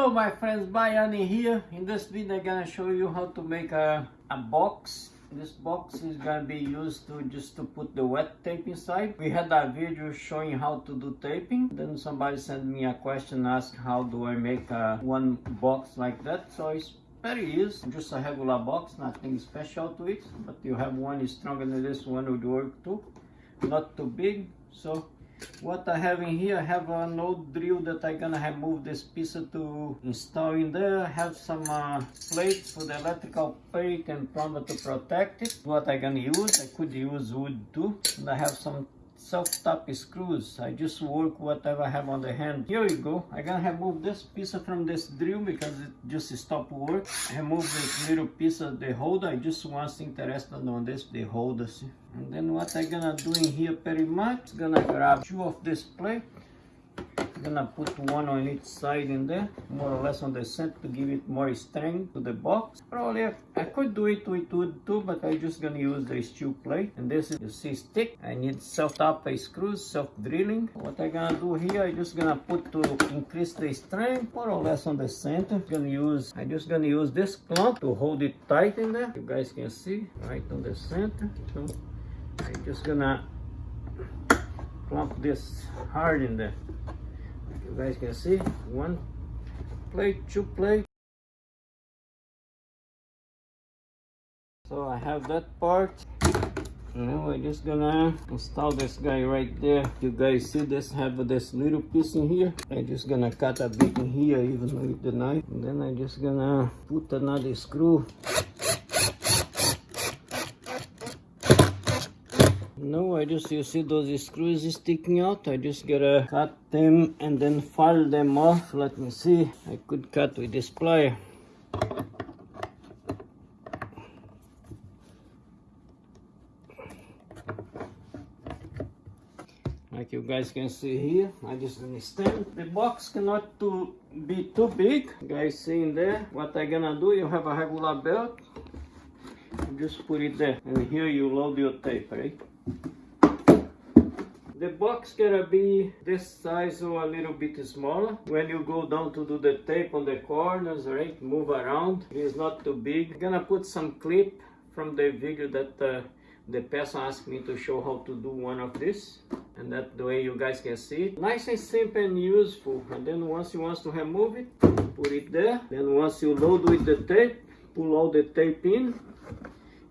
Hello my friends, Bayani here. In this video I'm gonna show you how to make a, a box. This box is gonna be used to just to put the wet tape inside. We had a video showing how to do taping. Then somebody sent me a question ask how do I make a, one box like that. So it's very easy, just a regular box, nothing special to it. But you have one stronger than this one would work too. Not too big. So what I have in here, I have an old drill that I'm gonna remove this piece to install in there. I have some uh, plates for the electrical plate and plumber to protect it. What I'm gonna use, I could use wood too. And I have some self-tap screws. I just work whatever I have on the hand. Here we go. I'm gonna remove this piece from this drill because it just stopped work. Remove this little piece of the holder. I just was interested on this, the holders. And then what I'm gonna do in here pretty much, gonna grab two of this plate gonna put one on each side in there more or less on the center to give it more strength to the box. Probably I, could do it with wood too but i just gonna use the steel plate. And this is the C stick. I need self-tap screws self-drilling. What i gonna do here I just gonna put to increase the strength more or less on the center. I'm gonna use I'm just gonna use this clamp to hold it tight in there. You guys can see right on the center. So i'm just gonna clamp this hard in there you guys can see one plate two plate. So i have that part. Now we're just gonna install this guy right there. You guys see this have this little piece in here. I'm just gonna cut a bit in here even with the knife. And then i'm just gonna put another screw no I just you see those screws sticking out. I just gotta cut them and then file them off. Let me see. I could cut with this plier like you guys can see here I just understand. The box cannot to be too big. Guys see in there what I gonna do? You have a regular belt. Just put it there. And here you load your tape right the box gonna be this size or a little bit smaller. When you go down to do the tape on the corners, right, move around. It is not too big. I'm gonna put some clip from the video that uh, the person asked me to show how to do one of this. And that the way you guys can see it. Nice and simple and useful. And then once you want to remove it, put it there. Then once you load with the tape, pull all the tape in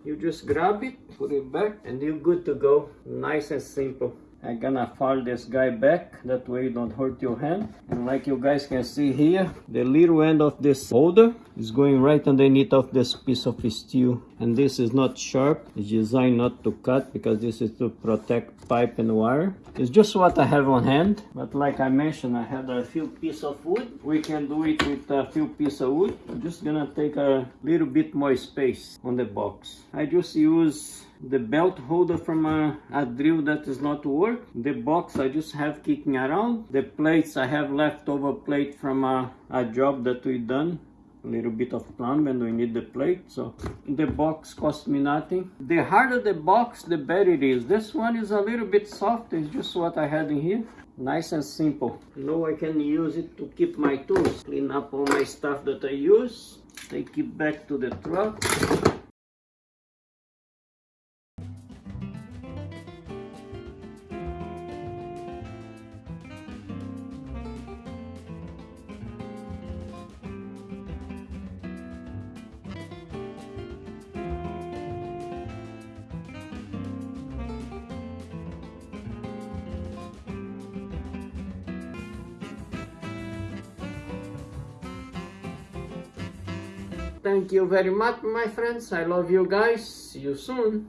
you just grab it put it back and you're good to go. Nice and simple I'm gonna file this guy back. That way you don't hurt your hand. And like you guys can see here the little end of this holder is going right underneath of this piece of steel. And this is not sharp. It's designed not to cut because this is to protect pipe and wire. It's just what I have on hand. But like I mentioned I had a few pieces of wood. We can do it with a few pieces of wood. I'm just gonna take a little bit more space on the box. I just use the belt holder from a, a, drill that is not work the box i just have kicking around the plates i have leftover plate from a, a job that we done a little bit of plumb and we need the plate so the box cost me nothing. The harder the box the better it is. This one is a little bit soft it's just what i had in here. Nice and simple. Now i can use it to keep my tools clean up all my stuff that i use take it back to the truck Thank you very much, my friends. I love you guys. See you soon.